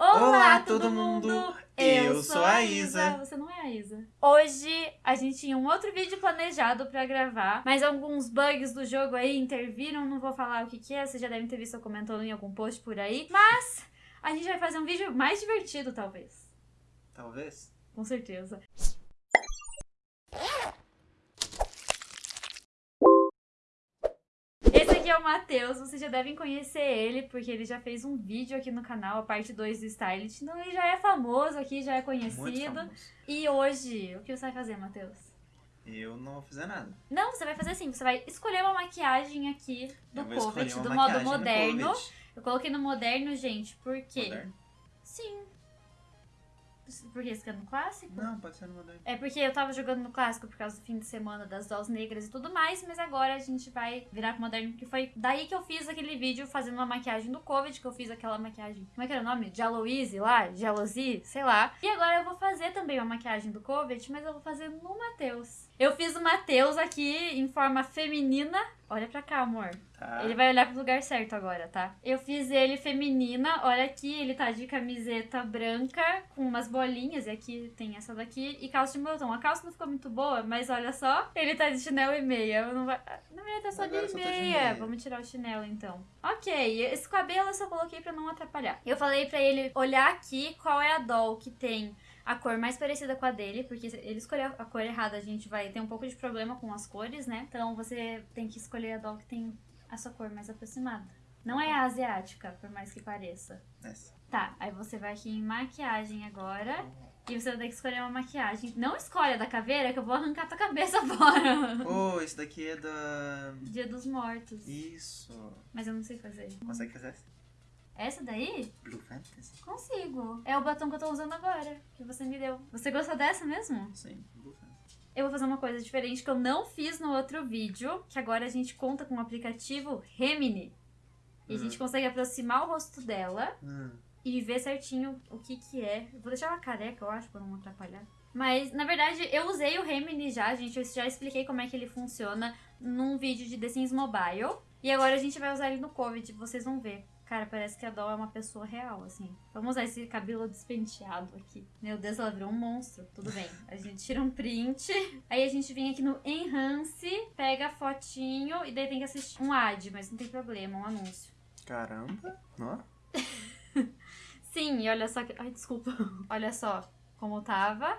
Olá, todo mundo! Eu sou a Isa. Você não é a Isa. Hoje a gente tinha um outro vídeo planejado pra gravar, mas alguns bugs do jogo aí interviram. Não vou falar o que, que é, vocês já devem ter visto eu comentando em algum post por aí. Mas a gente vai fazer um vídeo mais divertido, talvez. Talvez. Com certeza. Esse aqui é o Matheus, vocês já devem conhecer ele, porque ele já fez um vídeo aqui no canal, a parte 2 do Stylist. Então ele já é famoso aqui, já é conhecido. E hoje, o que você vai fazer, Matheus? Eu não vou fazer nada. Não, você vai fazer assim, você vai escolher uma maquiagem aqui do Covid, do modo moderno. Eu coloquei no moderno, gente, por quê? Moderno? Sim. Porque você quer no clássico? Não, pode ser no moderno. É porque eu tava jogando no clássico por causa do fim de semana das dolls negras e tudo mais, mas agora a gente vai virar pro moderno, porque foi daí que eu fiz aquele vídeo fazendo uma maquiagem do Covid, que eu fiz aquela maquiagem. Como é que era o nome? De Aloise lá? De Alosi? Sei lá. E agora eu vou fazer também uma maquiagem do Covid, mas eu vou fazer no Matheus. Eu fiz o Matheus aqui em forma feminina. Olha pra cá, amor. Tá. Ele vai olhar pro lugar certo agora, tá? Eu fiz ele feminina. Olha aqui, ele tá de camiseta branca com umas bolinhas. E aqui tem essa daqui. E calça de moletom. A calça não ficou muito boa, mas olha só. Ele tá de chinelo e meia. Eu Não vai... Na verdade, tá só de só tá meia. de meia. Vamos tirar o chinelo então. Ok, esse cabelo eu só coloquei pra não atrapalhar. Eu falei pra ele olhar aqui qual é a doll que tem a cor mais parecida com a dele, porque se ele escolher a cor errada, a gente vai ter um pouco de problema com as cores, né? Então você tem que escolher a doll que tem a sua cor mais aproximada. Não é a asiática, por mais que pareça. Essa. Tá, aí você vai aqui em maquiagem agora. E você vai ter que escolher uma maquiagem. Não escolha da caveira, que eu vou arrancar tua cabeça fora. Oh, esse daqui é da. Dia dos Mortos. Isso. Mas eu não sei fazer. Consegue fazer essa? Daí? Blue Fantasy? Consigo. É o batom que eu tô usando agora, que você me deu. Você gostou dessa mesmo? Sim, Blue Fantasy. Eu vou fazer uma coisa diferente que eu não fiz no outro vídeo, que agora a gente conta com o aplicativo Remini. E a Hum. gente consegue aproximar o rosto dela Hum. e ver certinho o que que é. Eu vou deixar ela careca, eu acho, pra não atrapalhar. Mas, na verdade, eu usei o Remini já, gente. Eu já expliquei como é que ele funciona num vídeo de The Sims Mobile. E agora a gente vai usar ele no Covid, vocês vão ver. Cara, parece que a Doll é uma pessoa real, assim. Vamos usar esse cabelo despenteado aqui. Meu Deus, ela virou um monstro. Tudo bem. A gente tira um print. Aí a gente vem aqui no Enhance, pega a fotinho e daí tem que assistir um ad, mas não tem problema, um anúncio. Caramba. Ó. Sim, e olha só que. Ai, desculpa. Olha só como tava.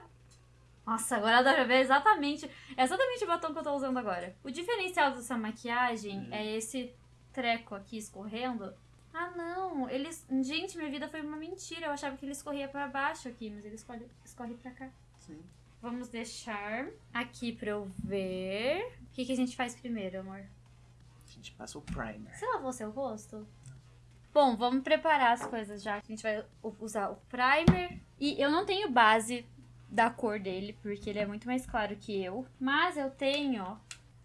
Nossa, agora dá pra ver exatamente. É exatamente o batom que eu tô usando agora. O diferencial dessa maquiagem Hum. é esse treco aqui escorrendo. Ah, não. Eles. Gente, minha vida foi uma mentira. Eu achava que ele escorria pra baixo aqui, mas ele escorre, escorre pra cá. Sim. Vamos deixar aqui pra eu ver. O que, que a gente faz primeiro, amor? A gente passa o primer. Você lavou seu rosto? Bom, vamos preparar as coisas já. A gente vai usar o primer. E eu não tenho base da cor dele, porque ele é muito mais claro que eu. Mas eu tenho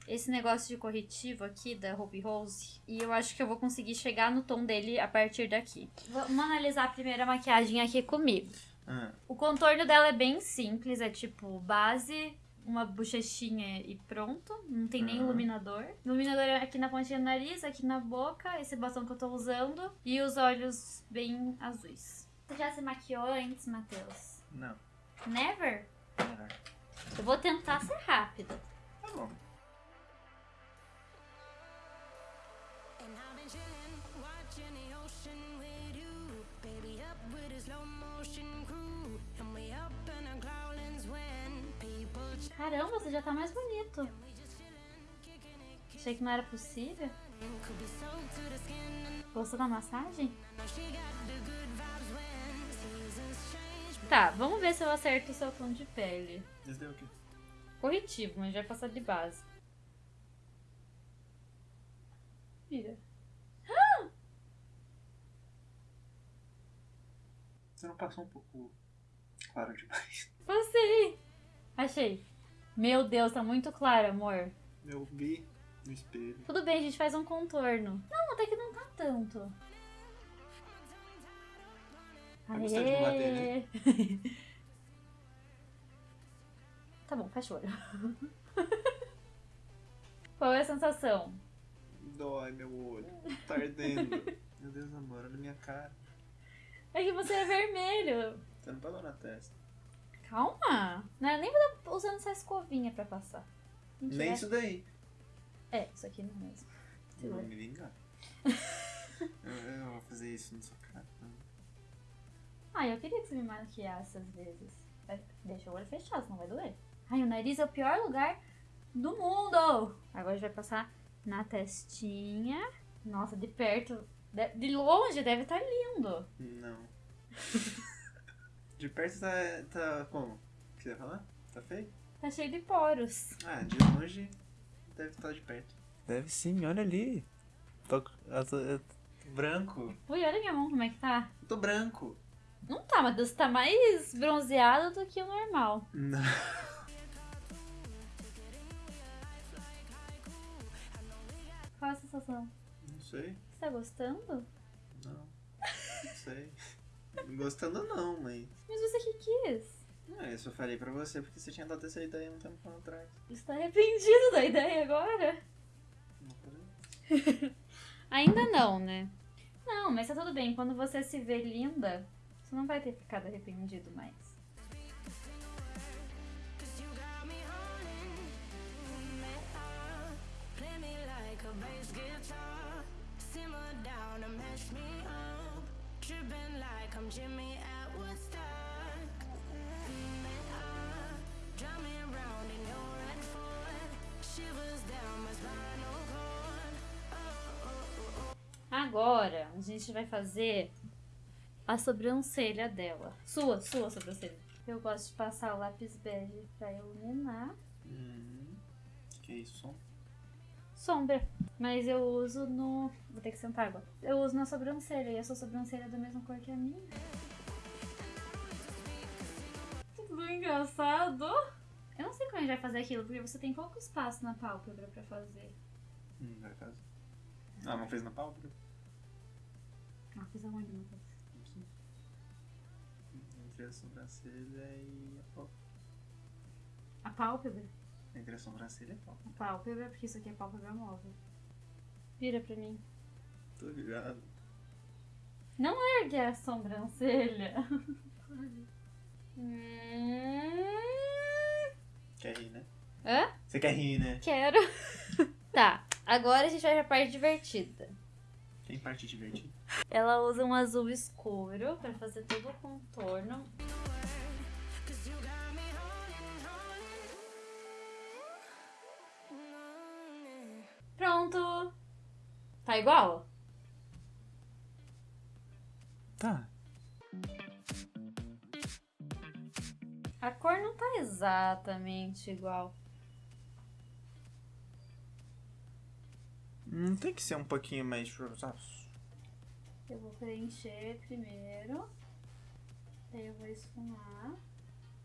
esse negócio de corretivo aqui da Ruby Rose. E eu acho que eu vou conseguir chegar no tom dele a partir daqui. Vamos analisar a primeira maquiagem aqui comigo. Ah, O contorno dela é bem simples, é tipo base, uma bochechinha e pronto. Não tem nem Uhum. iluminador. Iluminador é aqui na pontinha do nariz, aqui na boca, esse batom que eu tô usando. E os olhos bem azuis. Você já se maquiou antes, Matheus? não. Never? Melhor. Eu vou tentar ser rápida. And watching the ocean with you. Baby, up with a slow motion crew. And we up in our growlings when people Caramba, você já tá mais bonito. Achei que não era possível. Gostou da massagem? Tá, vamos ver se eu acerto o seu tom de pele. Esse é o quê? Corretivo, mas vai passar de base. Vira. Você não passou um pouco claro demais. Passei! Achei. Meu Deus, tá muito claro, amor. Eu vi no espelho. Tudo bem, a gente faz um contorno. Não, até que não tá tanto. Vai gostar de bater, Aê! tá bom, fecha o olho. Qual é a sensação? Dói meu olho. Tá ardendo. meu Deus, amor, olha minha cara. É que você é vermelho. Você não pagou na testa. Calma. Não era nem tá usando essa escovinha pra passar. Mentira. Nem isso daí. É, isso aqui não é mesmo. Segura. vou me vingar. eu, eu vou fazer isso na sua cara. Ah, eu queria que você me maquiasse às vezes. Vai- Deixa o olho fechado, senão vai doer. Ai, o nariz é o pior lugar do mundo. Agora a gente vai passar na testinha. Nossa, de perto. De- longe deve estar lindo. Não. De perto tá, tá como? O que você ia falar? Tá feio? Tá cheio de poros. Ah, de longe deve estar de perto. Deve sim, olha ali. Tô, eu tô, eu tô branco. Ui, olha minha mão como é que tá. Eu tô branco. Não tá, mas você tá mais bronzeado do que o normal. Não. Qual a sensação? Não sei. Tá gostando? Não. Não sei. Gostando não, mas. Mas você que quis. Não, eu só falei pra você porque você tinha dado essa ideia um tempo atrás. Você tá arrependido da ideia agora? Não? Ainda não, né? Não, mas tá tudo bem. Quando você se vê linda, você não vai ter ficado arrependido mais. Agora, a gente vai fazer a sobrancelha dela. Sua, sua sobrancelha. Eu gosto de passar o lápis bege pra iluminar. Hum. Que isso? Sombra. Mas eu uso no. Vou ter que sentar agora. Eu uso na sobrancelha e a sua sobrancelha é da mesma cor que a minha. Tudo engraçado. Eu não sei como a gente vai fazer aquilo, porque você tem pouco espaço na pálpebra pra fazer. Hum, vai fazer. Ah, não fez na pálpebra? Ah, fiz aonde, Matheus? Aqui. Entre a sobrancelha e a pálpebra. A pálpebra? Entre a sobrancelha e a pálpebra. Pálpebra, porque isso aqui é pálpebra móvel. Vira pra mim. Tô virado. Ergue a sobrancelha. Hum, Quer rir, né? Hã? Você quer rir, né? Quero. tá, agora a gente vai pra parte divertida. Tem parte divertida. Ela usa um azul escuro pra fazer todo o contorno. Pronto! Tá igual? Tá. A cor não tá exatamente igual. Não tem que ser um pouquinho mais. sabe? Eu vou preencher primeiro. Daí eu vou esfumar.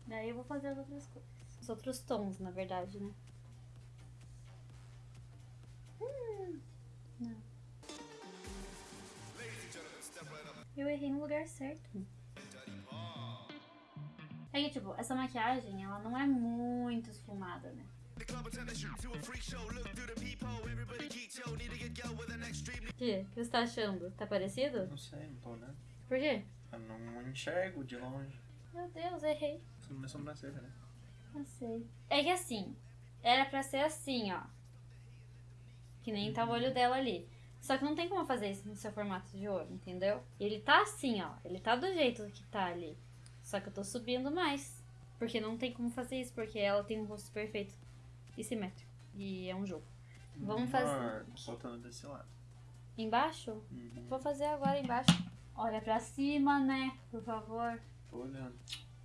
Daí eu vou fazer as outras cores. Os outros tons, na verdade, né? Não. Eu errei no lugar certo. É que, tipo, essa maquiagem, ela não é muito esfumada, né? O que? O que você tá achando? Tá parecido? Não sei, não tô olhando. Por quê? Eu não enxergo de longe. Meu Deus, errei. Isso não é sobrancelha, né? Não sei. É que assim, era pra ser assim, ó. Que nem tá o olho dela ali. Só que não tem como fazer isso no seu formato de olho, entendeu? Ele tá assim, ó. Ele tá do jeito que tá ali. Só que eu tô subindo mais. Porque não tem como fazer isso, porque ela tem um rosto perfeito e simétrico. E é um jogo. Vamos fazer- Amor, Faltando desse lado. Embaixo? Uhum. Vou fazer agora embaixo. Olha pra cima, né? Por favor. Tô olhando.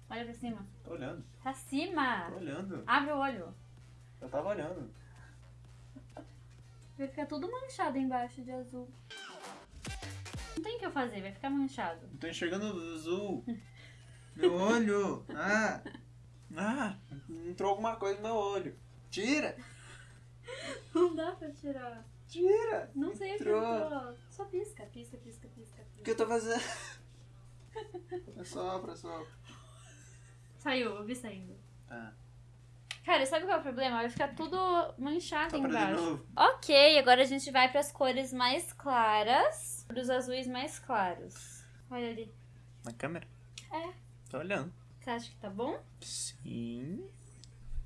Olha pra cima. Tô olhando. Pra cima! Tô olhando. Abre o olho. Eu tava olhando. Vai ficar tudo manchado embaixo de azul. Não tem o que eu fazer, vai ficar manchado. Não tô enxergando azul. Meu olho. Ah. Ah. Entrou alguma coisa no meu olho. Tira. Não dá pra tirar. Tira. Não sei o que Entrou. entrou. Só pisca, pisca, pisca, pisca. O que eu tô fazendo? É sopra, é sopra. Saiu, eu vi saindo. Tá. Cara, sabe qual é o problema? Vai ficar tudo manchado de embaixo. Ok, agora a gente vai pras cores mais claras. Pros azuis mais claros. Olha ali. Na câmera? É. Tô olhando. Você acha que tá bom? Sim.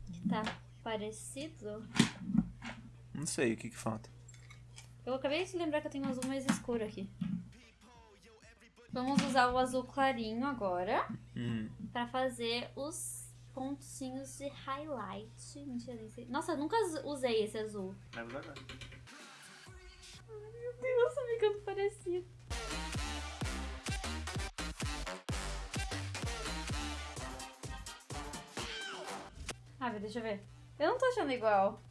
Que tá parecido? Não sei o que que falta. Eu acabei de lembrar que eu tenho um azul mais escuro aqui. Vamos usar o azul clarinho agora Hum. pra fazer os pontinhos de highlight. Mentira, nem sei. Nossa, eu nunca usei esse azul. Vai usar agora. Meu Deus, tá ficando parecido. Ah, deixa eu ver. Eu não tô achando igual.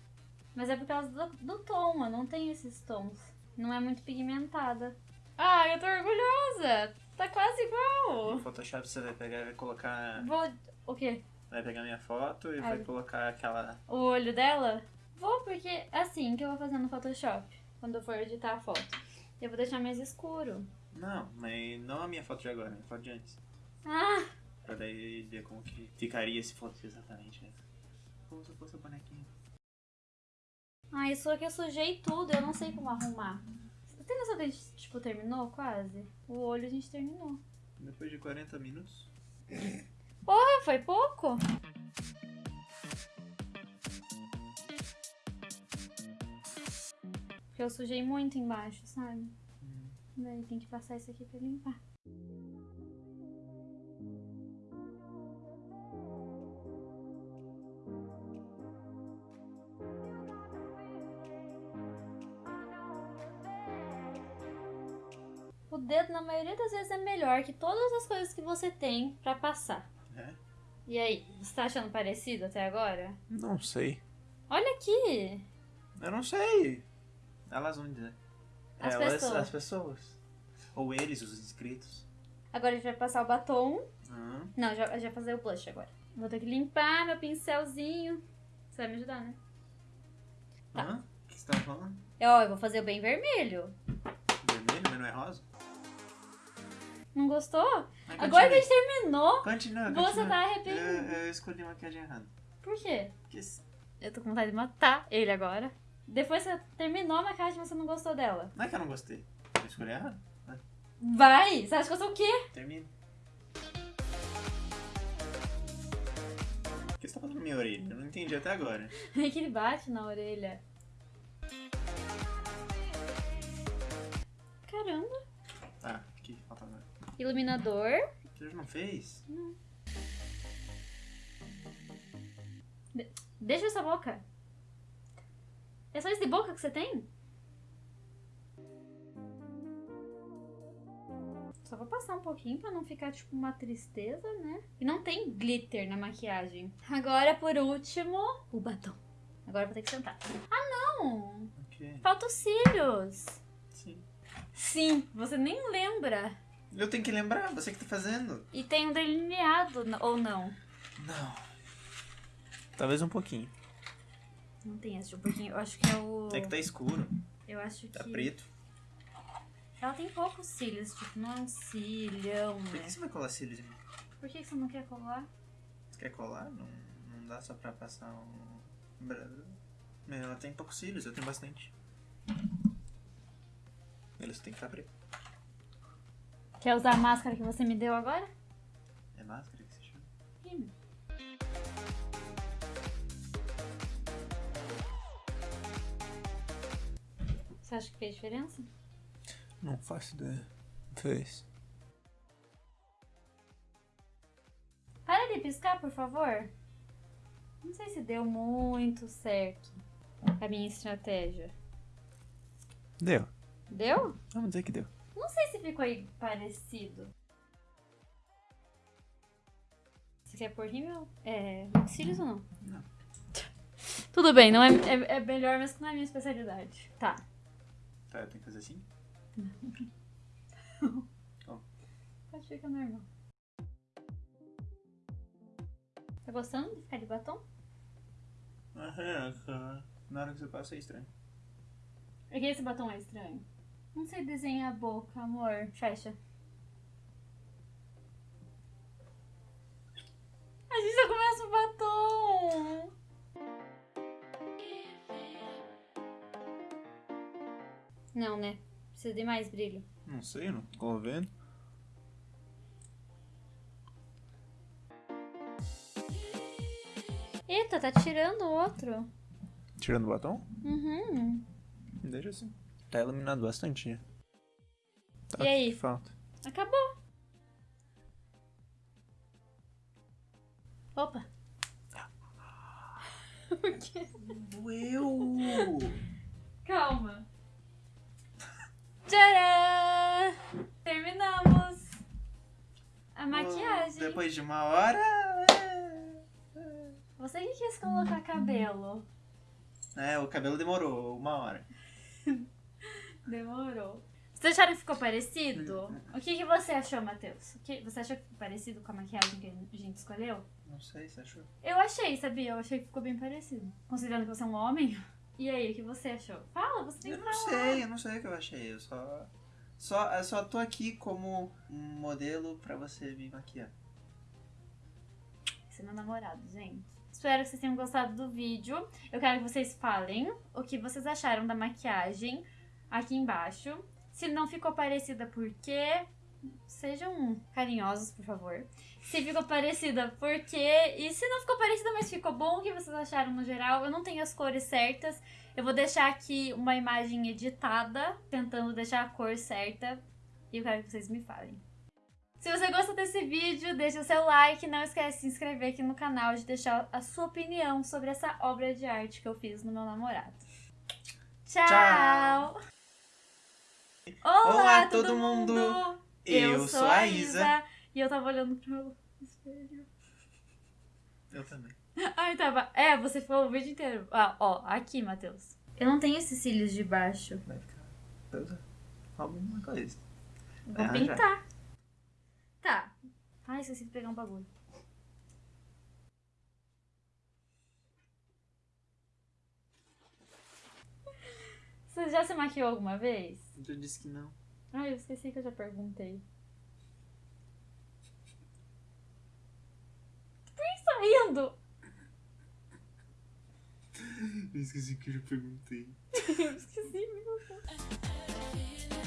Mas é por causa do, do tom, eu não tenho esses tons. Não é muito pigmentada. Ah, eu tô orgulhosa! Tá quase igual! No Photoshop você vai pegar e vai colocar. Vou. O quê? Vai pegar minha foto e Ai. vai colocar aquela. O olho dela? Vou, porque é assim que eu vou fazer no Photoshop. Quando eu for editar a foto. Eu vou deixar mais escuro. Não, mas não a minha foto de agora, a minha foto de antes. Ah! Pra daí ver como que ficaria se fosse exatamente essa. Como se fosse a bonequinha. Ah, isso aqui eu sujei tudo, eu não sei como arrumar. Você tem noção que a gente, tipo, terminou quase? O olho a gente terminou. Depois de 40 minutos. Ah, foi pouco? Porque eu sujei muito embaixo, sabe? Daí tem que passar isso aqui pra limpar. O dedo, na maioria das vezes, é melhor que todas as coisas que você tem pra passar. É? E aí, você tá achando parecido até agora? Não sei. Olha aqui! Eu não sei. Elas vão dizer. As Elas, pessoas. as pessoas. Ou eles, os inscritos. Agora a gente vai passar o batom. Não, já, já fazer o blush agora. Vou ter que limpar meu pincelzinho. Você vai me ajudar, né? Tá. Hã? O que você tava falando? Ó, eu vou fazer o bem vermelho. Vermelho, mas não é rosa? Não gostou? Mas Agora que a gente terminou, Continua, você continua. tá arrependido. Eu, eu escolhi maquiagem errada. Por quê? Porque Eu tô com vontade de matar ele agora. Depois que você terminou a maquiagem, você não gostou dela. não é que eu não gostei. Eu escolhi errado. Vai! Você acha que eu sou o quê? Termina. O que você tá fazendo na minha orelha? Eu não entendi até agora. É que ele bate na orelha. Iluminador. Você já não fez? Deixa essa boca. É só esse de boca que você tem? Só vou passar um pouquinho pra não ficar tipo uma tristeza, né? E não tem glitter na maquiagem. Agora, por último, o batom. Agora eu vou ter que sentar. Ah, não! O quê? Falta os cílios. Sim. Sim, você nem lembra. Eu tenho que lembrar, você que tá fazendo. E tem um delineado, ou não? Não. Talvez um pouquinho. Não tem esse um pouquinho. Eu acho que é o. É que tá escuro, Eu acho tá que. preto. Ela tem poucos cílios, tipo, não é um cílio, Por né? que você vai colar cílios mim? Por que você não quer colar? Você quer colar? Não, não dá só pra passar um... Ela tem poucos cílios, eu tenho bastante. Eles têm que estar preto. Quer usar a máscara que você me deu agora? É máscara que se chama? Sim. Você acha que fez diferença? Não faço ideia. Fez. Para de piscar, por favor. Não sei se deu muito certo a minha estratégia. Deu. Deu? Vamos dizer que deu. Não sei se ficou aí parecido. Você quer pôr rímel? É. cílios ou não? Não. Tudo bem, não é, é, é melhor, mas não é minha especialidade. Tá. Tá, eu tenho que fazer assim? Pode ficar normal. Tá gostando de ficar de batom? Aham, na hora que você passa é estranho. É que esse batom é estranho. Não sei desenhar a boca, amor. Fecha. A gente já começa o batom. Não, né? Precisa de mais brilho. Não sei, não tô vendo. Eita, tá tirando o outro. Tirando o batom? Uhum. Deixa assim. Tá iluminado bastante. Tá, E aí? falta? Acabou. Opa. O quê? Doeu! Calma. Tcharam! Terminamos a maquiagem. Depois de uma hora. Você que quis colocar cabelo. É, o cabelo demorou uma hora. Demorou. Vocês acharam que ficou parecido? O que, que você achou, Matheus? O que, você achou que ficou parecido com a maquiagem que a gente escolheu? Não sei, você achou? Eu achei, sabia? Eu achei que ficou bem parecido. Considerando que você é um homem. E aí, o que você achou? Fala, você tem Eu que não falar. sei, eu não sei o que eu achei. Eu só. Só, eu só tô aqui como um modelo pra você me maquiar. Esse é meu namorado, gente. Espero que vocês tenham gostado do vídeo. Eu quero que vocês falem o que vocês acharam da maquiagem aqui embaixo. Se não ficou parecida, por quê? Sejam carinhosos, por favor. Se ficou parecida, por quê? E se não ficou parecida, mas ficou bom, o que vocês acharam no geral? Eu não tenho as cores certas. Eu vou deixar aqui uma imagem editada, tentando deixar a cor certa. E eu quero que vocês me falem. Se você gostou desse vídeo, deixa o seu like. Não esquece de se inscrever aqui no canal, de deixar a sua opinião sobre essa obra de arte que eu fiz no meu namorado. Tchau! Olá, Olá, todo, todo mundo! mundo! Eu, Eu sou a Isa. Isa. E eu tava olhando pro meu espelho. Eu também. Ai, tava. É, você falou o vídeo inteiro. Ah, ó, aqui, Matheus. Eu não tenho esses cílios de baixo. Vai ficar. Alguma coisa. Vou já. pintar. Tá. Ai, esqueci de pegar um bagulho. Você já se maquiou alguma vez? Eu disse que não. Ai, eu esqueci que eu já perguntei. Por que tá rindo? Eu esqueci que eu já perguntei. Eu esqueci mesmo.